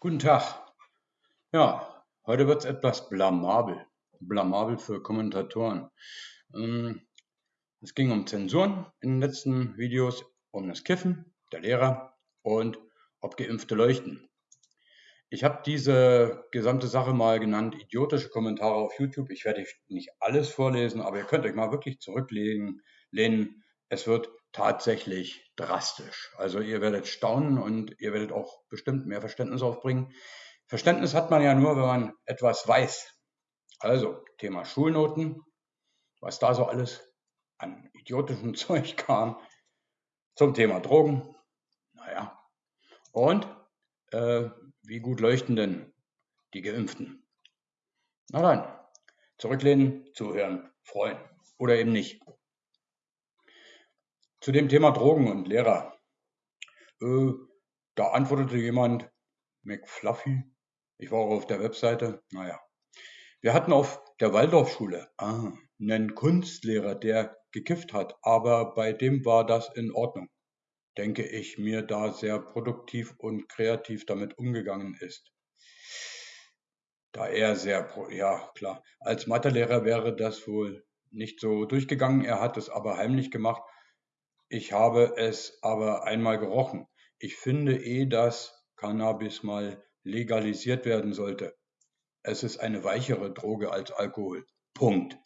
Guten Tag. Ja, heute wird es etwas blamabel. Blamabel für Kommentatoren. Ähm, es ging um Zensuren in den letzten Videos, um das Kiffen der Lehrer und ob Geimpfte leuchten. Ich habe diese gesamte Sache mal genannt, idiotische Kommentare auf YouTube. Ich werde nicht alles vorlesen, aber ihr könnt euch mal wirklich zurücklehnen. Es wird tatsächlich drastisch. Also ihr werdet staunen und ihr werdet auch bestimmt mehr Verständnis aufbringen. Verständnis hat man ja nur, wenn man etwas weiß. Also Thema Schulnoten, was da so alles an idiotischem Zeug kam. Zum Thema Drogen, naja. Und äh, wie gut leuchten denn die Geimpften? Na dann, zurücklehnen, zuhören, freuen oder eben nicht. Zu dem Thema Drogen und Lehrer. Äh, da antwortete jemand, McFluffy, ich war auch auf der Webseite, naja. Wir hatten auf der Waldorfschule ah, einen Kunstlehrer, der gekifft hat, aber bei dem war das in Ordnung, denke ich mir, da sehr produktiv und kreativ damit umgegangen ist. Da er sehr, ja klar, als Mathelehrer wäre das wohl nicht so durchgegangen, er hat es aber heimlich gemacht ich habe es aber einmal gerochen. Ich finde eh, dass Cannabis mal legalisiert werden sollte. Es ist eine weichere Droge als Alkohol. Punkt.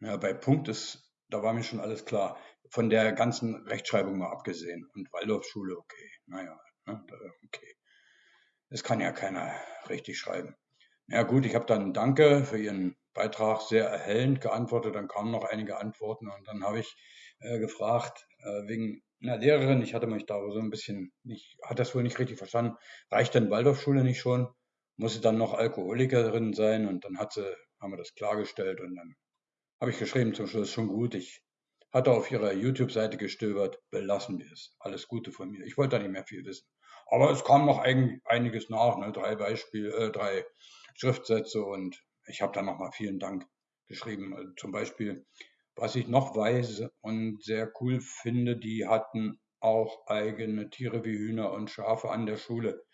Ja, bei Punkt ist, da war mir schon alles klar. Von der ganzen Rechtschreibung mal abgesehen. Und Waldorfschule, okay. Naja, ne, okay. Es kann ja keiner richtig schreiben. Ja gut, ich habe dann Danke für Ihren Beitrag sehr erhellend geantwortet. Dann kamen noch einige Antworten und dann habe ich äh, gefragt, äh, wegen einer Lehrerin, ich hatte mich da so ein bisschen nicht, hat das wohl nicht richtig verstanden. Reicht denn Waldorfschule nicht schon? Muss sie dann noch Alkoholikerin sein? Und dann hat sie, haben wir das klargestellt und dann habe ich geschrieben zum Schluss schon gut. Ich hatte auf ihrer YouTube-Seite gestöbert, belassen wir es. Alles Gute von mir. Ich wollte da nicht mehr viel wissen. Aber es kam noch ein, einiges nach, ne? drei Beispiele, äh, drei Schriftsätze und ich habe dann nochmal vielen Dank geschrieben. Also zum Beispiel was ich noch weiß und sehr cool finde, die hatten auch eigene Tiere wie Hühner und Schafe an der Schule.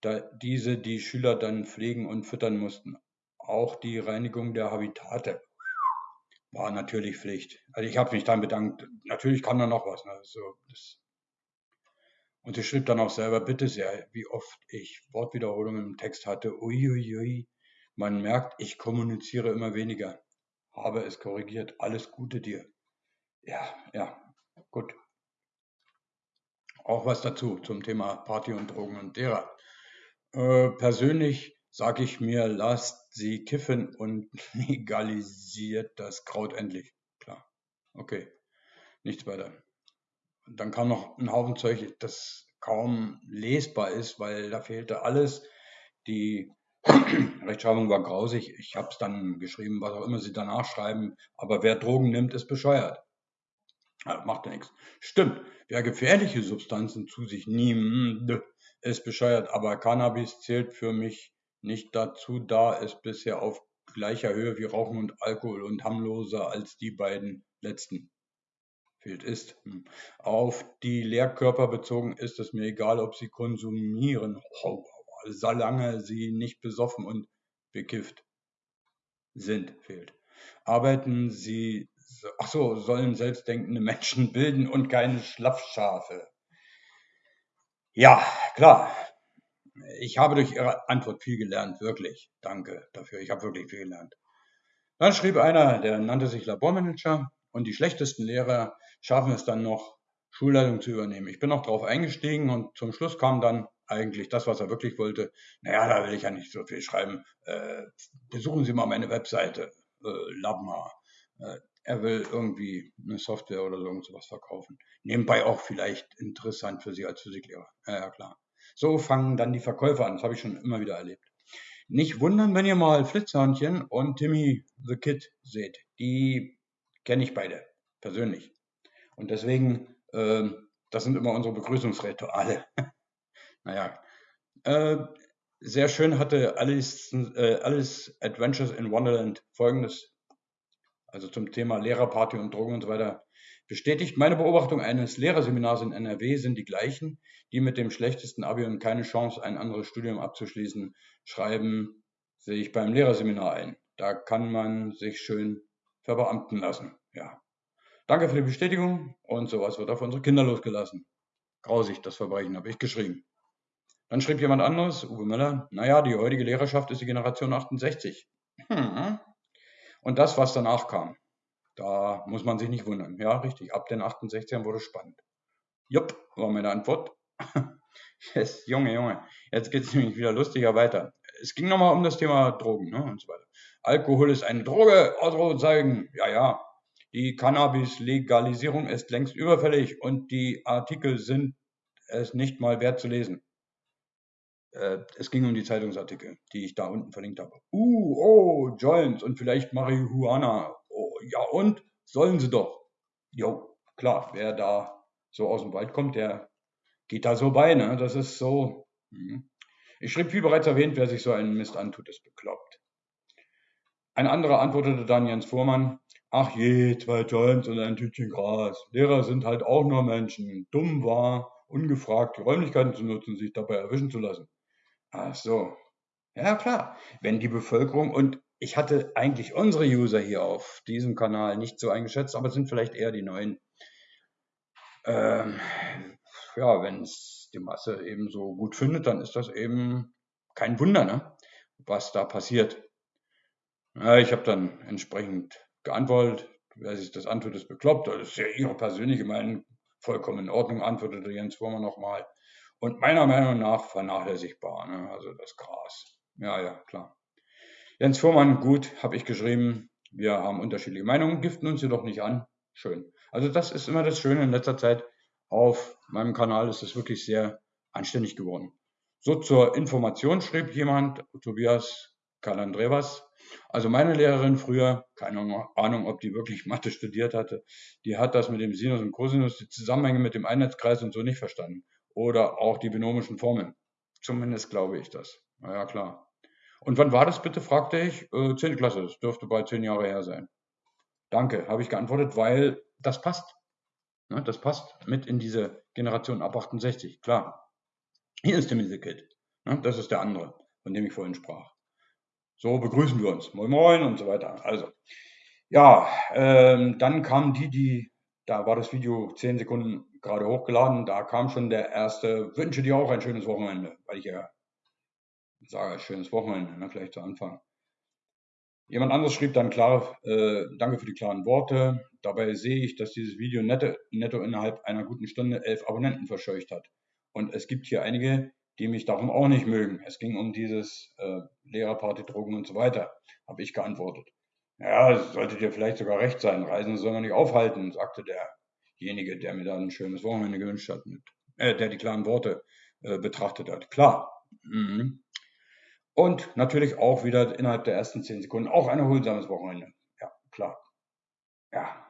Da diese die Schüler dann pflegen und füttern mussten. Auch die Reinigung der Habitate war natürlich Pflicht. Also ich habe mich dann bedankt. Natürlich kam da noch was. Ne? So, das und sie schrieb dann auch selber, bitte sehr, wie oft ich Wortwiederholungen im Text hatte. Uiuiui, man merkt, ich kommuniziere immer weniger habe es korrigiert. Alles Gute dir. Ja, ja, gut. Auch was dazu zum Thema Party und Drogen und derer. Äh, persönlich sage ich mir, lasst sie kiffen und legalisiert das Kraut endlich. Klar. Okay. Nichts weiter. Dann kam noch ein Haufen Zeug, das kaum lesbar ist, weil da fehlte alles. Die Rechtschreibung war grausig. Ich habe es dann geschrieben, was auch immer sie danach schreiben. Aber wer Drogen nimmt, ist bescheuert. Ja, macht ja nichts. Stimmt. Wer gefährliche Substanzen zu sich nimmt, ist bescheuert. Aber Cannabis zählt für mich nicht dazu, da es bisher auf gleicher Höhe wie Rauchen und Alkohol und harmloser als die beiden letzten fehlt ist. Hm. Auf die Lehrkörper bezogen ist es mir egal, ob sie konsumieren. Oh, solange sie nicht besoffen und bekifft sind, fehlt. Arbeiten sie, ach so, sollen selbstdenkende Menschen bilden und keine Schlaffschafe. Ja, klar. Ich habe durch Ihre Antwort viel gelernt, wirklich. Danke dafür. Ich habe wirklich viel gelernt. Dann schrieb einer, der nannte sich Labormanager und die schlechtesten Lehrer schaffen es dann noch, Schulleitung zu übernehmen. Ich bin noch darauf eingestiegen und zum Schluss kam dann, eigentlich das, was er wirklich wollte. Naja, da will ich ja nicht so viel schreiben. Äh, besuchen Sie mal meine Webseite, äh, Labma. Äh, er will irgendwie eine Software oder so irgendwas verkaufen. Nebenbei auch vielleicht interessant für Sie als Physiklehrer. Ja, klar. So fangen dann die Verkäufer an. Das habe ich schon immer wieder erlebt. Nicht wundern, wenn ihr mal Flitzhörnchen und Timmy the Kid seht. Die kenne ich beide persönlich. Und deswegen, äh, das sind immer unsere Begrüßungsrituale. Naja, äh, sehr schön hatte Alice, äh, Alice Adventures in Wonderland folgendes, also zum Thema Lehrerparty und Drogen und so weiter. Bestätigt meine Beobachtung eines Lehrerseminars in NRW sind die gleichen, die mit dem schlechtesten Abi und keine Chance, ein anderes Studium abzuschließen, schreiben sich beim Lehrerseminar ein. Da kann man sich schön verbeamten lassen. Ja. Danke für die Bestätigung und sowas wird auf unsere Kinder losgelassen. Grausig, das Verbrechen, habe ich geschrieben. Dann schrieb jemand anderes, Uwe Müller, naja, die heutige Lehrerschaft ist die Generation 68. Hm. Und das, was danach kam, da muss man sich nicht wundern. Ja, richtig, ab den 68ern wurde spannend. Jupp, war meine Antwort. yes, Junge, Junge, jetzt geht es nämlich wieder lustiger weiter. Es ging nochmal um das Thema Drogen ne, und so weiter. Alkohol ist eine Droge, Ausrufezeichen. Ja, ja, die Cannabis-Legalisierung ist längst überfällig und die Artikel sind es nicht mal wert zu lesen. Äh, es ging um die Zeitungsartikel, die ich da unten verlinkt habe. Uh, oh, Joints und vielleicht Marihuana. Oh, ja und? Sollen sie doch. Jo, klar, wer da so aus dem Wald kommt, der geht da so bei, ne? Das ist so. Hm. Ich schrieb, wie bereits erwähnt, wer sich so einen Mist antut, ist bekloppt. Ein anderer antwortete dann Jens Fuhrmann, ach je, zwei Joints und ein Tütchen Gras. Lehrer sind halt auch nur Menschen. Dumm war, ungefragt die Räumlichkeiten zu nutzen sich dabei erwischen zu lassen. Ach so. Ja, klar. Wenn die Bevölkerung und ich hatte eigentlich unsere User hier auf diesem Kanal nicht so eingeschätzt, aber es sind vielleicht eher die neuen. Ähm, ja, wenn es die Masse eben so gut findet, dann ist das eben kein Wunder, ne? was da passiert. Ja, ich habe dann entsprechend geantwortet, wer sich das antut, ist bekloppt. Das ist ja Ihre persönliche Meinung, vollkommen in Ordnung, antwortete Jens Wurmer nochmal. Und meiner Meinung nach vernachlässigbar, ne? also das Gras. Ja, ja, klar. Jens Fuhrmann, gut, habe ich geschrieben. Wir haben unterschiedliche Meinungen, giften uns jedoch nicht an. Schön. Also das ist immer das Schöne in letzter Zeit. Auf meinem Kanal ist es wirklich sehr anständig geworden. So zur Information schrieb jemand, Tobias Kalandrevas. Also meine Lehrerin früher, keine Ahnung, ob die wirklich Mathe studiert hatte, die hat das mit dem Sinus und Cosinus, die Zusammenhänge mit dem Einheitskreis und so nicht verstanden oder auch die binomischen Formeln. Zumindest glaube ich das. Na ja, klar. Und wann war das bitte, fragte ich. Äh, 10. Klasse, das dürfte bald zehn Jahre her sein. Danke, habe ich geantwortet, weil das passt. Ne, das passt mit in diese Generation ab 68, klar. Hier ist der Misekit. Ne, das ist der andere, von dem ich vorhin sprach. So begrüßen wir uns. Moin Moin und so weiter. Also, ja, ähm, dann kamen die, die, da war das Video 10 Sekunden gerade hochgeladen, da kam schon der erste, wünsche dir auch ein schönes Wochenende, weil ich ja sage, schönes Wochenende, ne, vielleicht zu Anfang. Jemand anderes schrieb dann klar, äh, danke für die klaren Worte. Dabei sehe ich, dass dieses Video netto, netto innerhalb einer guten Stunde elf Abonnenten verscheucht hat. Und es gibt hier einige, die mich darum auch nicht mögen. Es ging um dieses äh, Lehrerparty, Drogen und so weiter, habe ich geantwortet. Ja, solltet ihr vielleicht sogar recht sein. Reisen soll man nicht aufhalten, sagte der derjenige, der mir dann ein schönes Wochenende gewünscht hat, mit, äh, der die klaren Worte äh, betrachtet hat. Klar. Mhm. Und natürlich auch wieder innerhalb der ersten zehn Sekunden auch ein erholsames Wochenende. Ja, klar. Ja.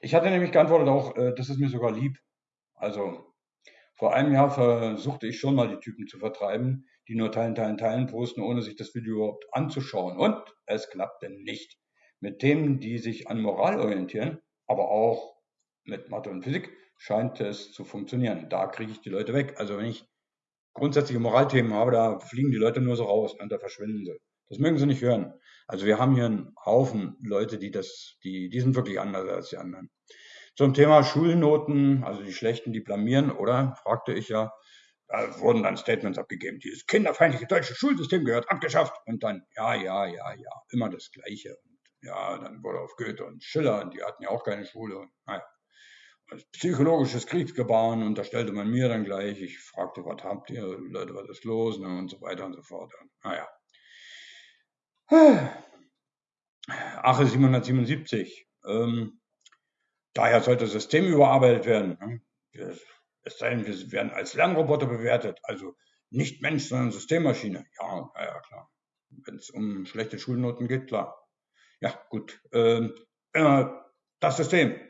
Ich hatte nämlich geantwortet auch, äh, das ist mir sogar lieb. Also vor einem Jahr versuchte ich schon mal die Typen zu vertreiben, die nur teilen, teilen, teilen posten, ohne sich das Video überhaupt anzuschauen. Und es klappte nicht. Mit Themen, die sich an Moral orientieren, aber auch mit Mathe und Physik scheint es zu funktionieren. Da kriege ich die Leute weg. Also wenn ich grundsätzliche Moralthemen habe, da fliegen die Leute nur so raus und da verschwinden sie. Das mögen sie nicht hören. Also wir haben hier einen Haufen Leute, die das, die, die sind wirklich anders als die anderen. Zum Thema Schulnoten, also die schlechten, die blamieren, oder? Fragte ich ja. Da wurden dann Statements abgegeben. Dieses kinderfeindliche deutsche Schulsystem gehört abgeschafft. Und dann, ja, ja, ja, ja, immer das Gleiche. Und ja, dann wurde auf Goethe und Schiller, und die hatten ja auch keine Schule. Naja psychologisches Kriegsgebaren unterstellte man mir dann gleich. Ich fragte, was habt ihr, Leute, was ist los, ne, und so weiter und so fort. naja. Ache 777. Ähm, daher sollte das System überarbeitet werden. Ne? Es sei denn, wir werden als Lernroboter bewertet, also nicht Mensch, sondern Systemmaschine. Ja, ja, klar. Wenn es um schlechte Schulnoten geht, klar. Ja, gut. Ähm, äh, das System.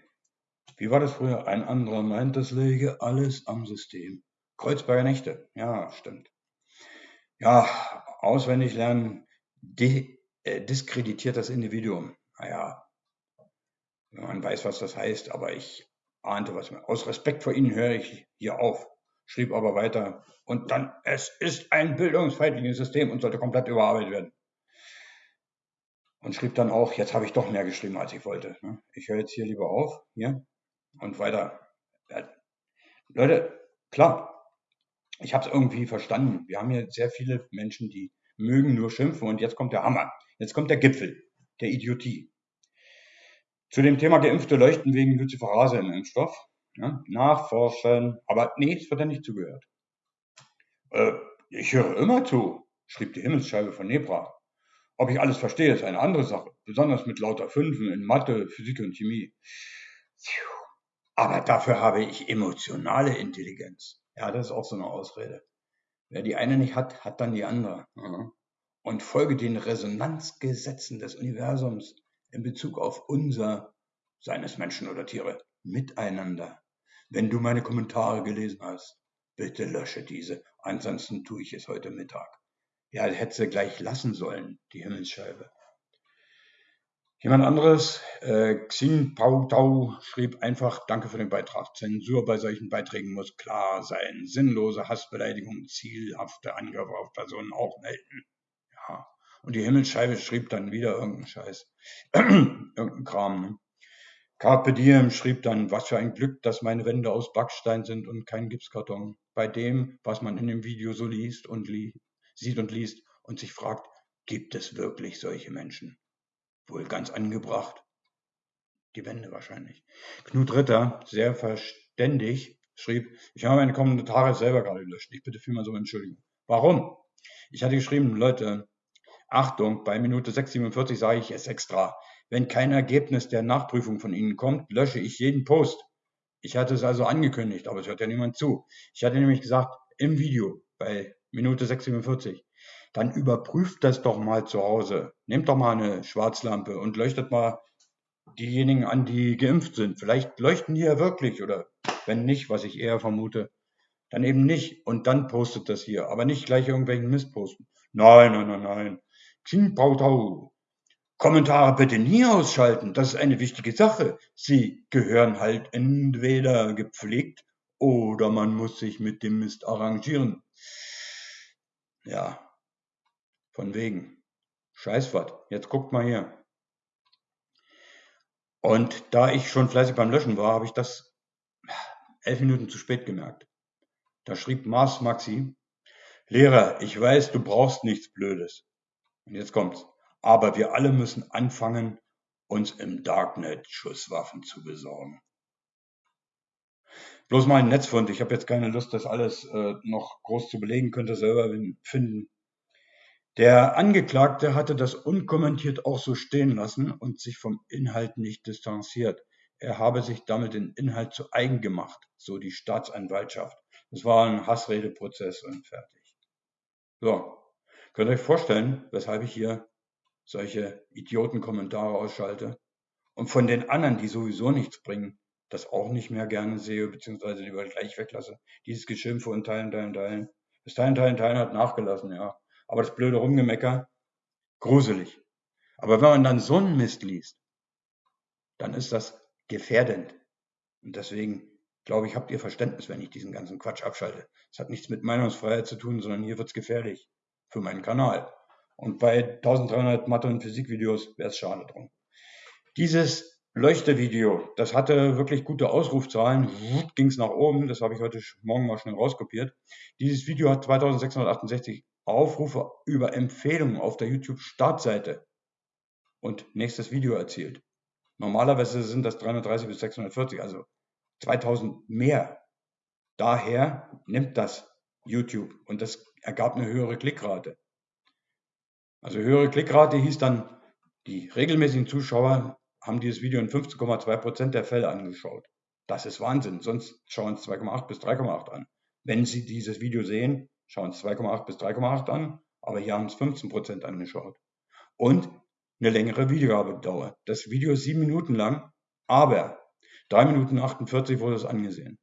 Wie war das früher? Ein anderer meint, das läge alles am System. Kreuzberger Nächte. Ja, stimmt. Ja, auswendig lernen äh, diskreditiert das Individuum. Naja, man weiß, was das heißt, aber ich ahnte was mehr. Aus Respekt vor Ihnen höre ich hier auf, schrieb aber weiter. Und dann, es ist ein bildungsfeindliches System und sollte komplett überarbeitet werden. Und schrieb dann auch, jetzt habe ich doch mehr geschrieben, als ich wollte. Ne? Ich höre jetzt hier lieber auf, hier, und weiter. Ja, Leute, klar, ich habe es irgendwie verstanden. Wir haben hier sehr viele Menschen, die mögen nur schimpfen und jetzt kommt der Hammer. Jetzt kommt der Gipfel der Idiotie. Zu dem Thema Geimpfte leuchten wegen Luciferase im Impfstoff. Ja, nachforschen, aber nee, es wird ja nicht zugehört. Äh, ich höre immer zu, schrieb die Himmelsscheibe von Nebra. Ob ich alles verstehe, ist eine andere Sache, besonders mit lauter Fünfen in Mathe, Physik und Chemie. Aber dafür habe ich emotionale Intelligenz. Ja, das ist auch so eine Ausrede. Wer die eine nicht hat, hat dann die andere. Und folge den Resonanzgesetzen des Universums in Bezug auf unser, seines Menschen oder Tiere, Miteinander. Wenn du meine Kommentare gelesen hast, bitte lösche diese, ansonsten tue ich es heute Mittag. Ja, hätte sie gleich lassen sollen, die Himmelsscheibe. Jemand anderes, äh, Xin Pau Tau, schrieb einfach, danke für den Beitrag. Zensur bei solchen Beiträgen muss klar sein. Sinnlose Hassbeleidigungen, zielhafte Angriffe auf Personen auch melden. Ja. Und die Himmelsscheibe schrieb dann wieder irgendeinen Scheiß. irgendeinen Kram. Ne? Carpe Diem schrieb dann, was für ein Glück, dass meine Wände aus Backstein sind und kein Gipskarton. Bei dem, was man in dem Video so liest und li sieht und liest und sich fragt, gibt es wirklich solche Menschen? Wohl ganz angebracht. Die Wände wahrscheinlich. Knut Ritter, sehr verständig, schrieb, ich habe meine Kommentare selber gerade gelöscht. Ich bitte vielmals um Entschuldigung. Warum? Ich hatte geschrieben, Leute, Achtung, bei Minute 6,47 sage ich es extra. Wenn kein Ergebnis der Nachprüfung von Ihnen kommt, lösche ich jeden Post. Ich hatte es also angekündigt, aber es hört ja niemand zu. Ich hatte nämlich gesagt, im Video bei Minute 6,47, dann überprüft das doch mal zu Hause. Nehmt doch mal eine Schwarzlampe und leuchtet mal diejenigen an, die geimpft sind. Vielleicht leuchten die ja wirklich oder wenn nicht, was ich eher vermute, dann eben nicht und dann postet das hier, aber nicht gleich irgendwelchen Mist posten. Nein, nein, nein, nein. Xing Kommentare bitte nie ausschalten, das ist eine wichtige Sache. Sie gehören halt entweder gepflegt oder man muss sich mit dem Mist arrangieren. Ja, von wegen. Scheißwort. Jetzt guckt mal hier. Und da ich schon fleißig beim Löschen war, habe ich das elf Minuten zu spät gemerkt. Da schrieb Mars Maxi, Lehrer, ich weiß, du brauchst nichts Blödes. Und jetzt kommt's. Aber wir alle müssen anfangen, uns im Darknet Schusswaffen zu besorgen. Bloß mal ein Netzfund. Ich habe jetzt keine Lust, das alles äh, noch groß zu belegen, könnte selber finden. Der Angeklagte hatte das unkommentiert auch so stehen lassen und sich vom Inhalt nicht distanziert. Er habe sich damit den Inhalt zu eigen gemacht, so die Staatsanwaltschaft. Das war ein Hassredeprozess und fertig. So, könnt ihr euch vorstellen, weshalb ich hier solche Idiotenkommentare ausschalte und von den anderen, die sowieso nichts bringen, das auch nicht mehr gerne sehe, beziehungsweise lieber gleich weglasse. Dieses Geschimpfe und Teilen, Teilen, Teilen. Das Teilen, Teilen, Teilen hat nachgelassen, ja. Aber das blöde Rumgemecker, gruselig. Aber wenn man dann so einen Mist liest, dann ist das gefährdend. Und deswegen glaube ich, habt ihr Verständnis, wenn ich diesen ganzen Quatsch abschalte. Es hat nichts mit Meinungsfreiheit zu tun, sondern hier wird es gefährlich für meinen Kanal. Und bei 1300 Mathe- und Physikvideos wäre es schade drum. Dieses Leuchtevideo, das hatte wirklich gute Ausrufzahlen, ging es nach oben, das habe ich heute Morgen mal schnell rauskopiert. Dieses Video hat 2668 Aufrufe über Empfehlungen auf der YouTube-Startseite und nächstes Video erzielt. Normalerweise sind das 330 bis 640, also 2000 mehr. Daher nimmt das YouTube und das ergab eine höhere Klickrate. Also höhere Klickrate hieß dann, die regelmäßigen Zuschauer haben dieses Video in 15,2% der Fälle angeschaut. Das ist Wahnsinn, sonst schauen es 2,8 bis 3,8 an. Wenn Sie dieses Video sehen, schauen es 2,8 bis 3,8 an, aber hier haben es 15% angeschaut. Und eine längere Wiedergabedauer. Das Video ist sieben Minuten lang, aber 3 Minuten 48 wurde es angesehen.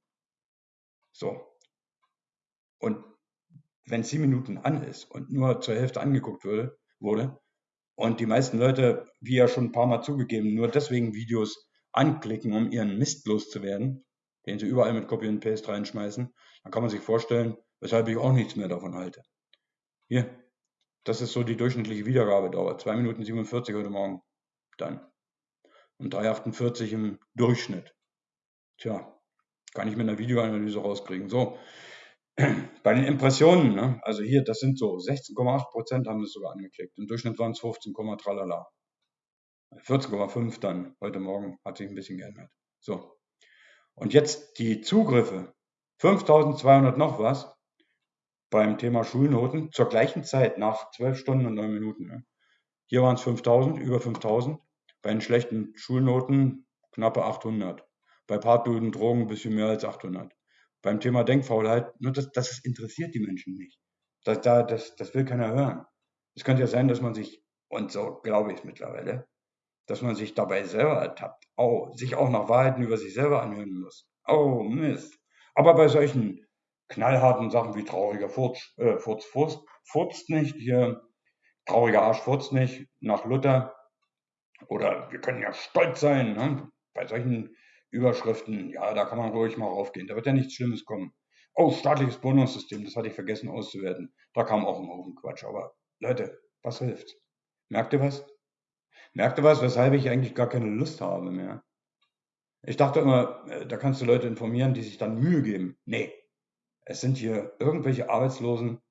So. Und wenn sieben Minuten an ist und nur zur Hälfte angeguckt würde, wurde und die meisten Leute, wie ja schon ein paar Mal zugegeben, nur deswegen Videos anklicken, um ihren Mist loszuwerden, den sie überall mit Copy und Paste reinschmeißen, dann kann man sich vorstellen, weshalb ich auch nichts mehr davon halte. Hier, das ist so die durchschnittliche Wiedergabedauer. 2 Minuten 47 heute Morgen. Dann. Und 3,48 im Durchschnitt. Tja, kann ich mit einer Videoanalyse rauskriegen. So, bei den Impressionen, ne? also hier, das sind so 16,8 Prozent haben das sogar angeklickt. Im Durchschnitt waren es 15, tralala. 14,5 dann heute Morgen hat sich ein bisschen geändert. So. Und jetzt die Zugriffe. 5200 noch was beim Thema Schulnoten zur gleichen Zeit nach 12 Stunden und 9 Minuten. Ne? Hier waren es 5000, über 5000. Bei den schlechten Schulnoten knappe 800. Bei Partnoten, Drogen ein bisschen mehr als 800 beim Thema Denkfaulheit, nur das, das interessiert die Menschen nicht. Das, das, das will keiner hören. Es könnte ja sein, dass man sich, und so glaube ich es mittlerweile, dass man sich dabei selber ertappt. Oh, sich auch nach Wahrheiten über sich selber anhören muss. Oh, Mist. Aber bei solchen knallharten Sachen wie trauriger Furz, äh, Furz, Furz, Furz nicht, hier, trauriger Arsch Furz nicht, nach Luther, oder wir können ja stolz sein, ne? bei solchen Überschriften, ja, da kann man ruhig mal raufgehen. Da wird ja nichts Schlimmes kommen. Oh, staatliches Bonussystem, das hatte ich vergessen auszuwerten. Da kam auch ein Haufen Quatsch. Aber Leute, was hilft? Merkt ihr was? Merkt ihr was, weshalb ich eigentlich gar keine Lust habe mehr? Ich dachte immer, äh, da kannst du Leute informieren, die sich dann Mühe geben. Nee, es sind hier irgendwelche Arbeitslosen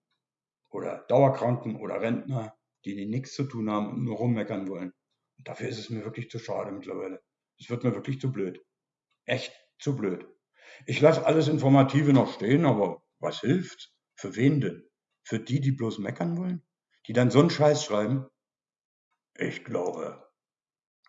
oder Dauerkranken oder Rentner, die, die nichts zu tun haben und nur rummeckern wollen. Und dafür ist es mir wirklich zu schade mittlerweile. Es wird mir wirklich zu blöd echt zu blöd. Ich lasse alles Informative noch stehen, aber was hilft? Für wen denn? Für die, die bloß meckern wollen? Die dann so einen Scheiß schreiben? Ich glaube,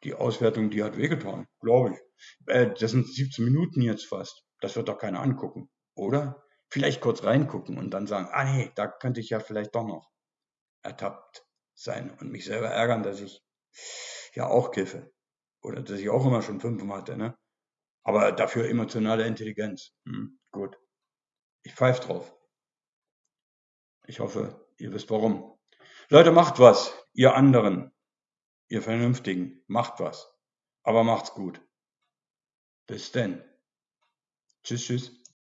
die Auswertung, die hat wehgetan, glaube ich. Äh, das sind 17 Minuten jetzt fast. Das wird doch keiner angucken, oder? Vielleicht kurz reingucken und dann sagen, ah nee, da könnte ich ja vielleicht doch noch ertappt sein und mich selber ärgern, dass ich ja auch kiffe. Oder dass ich auch immer schon fünfmal hatte, ne? Aber dafür emotionale Intelligenz. Hm, gut. Ich pfeife drauf. Ich hoffe, ihr wisst warum. Leute, macht was, ihr anderen, ihr Vernünftigen, macht was. Aber macht's gut. Bis denn. Tschüss, tschüss.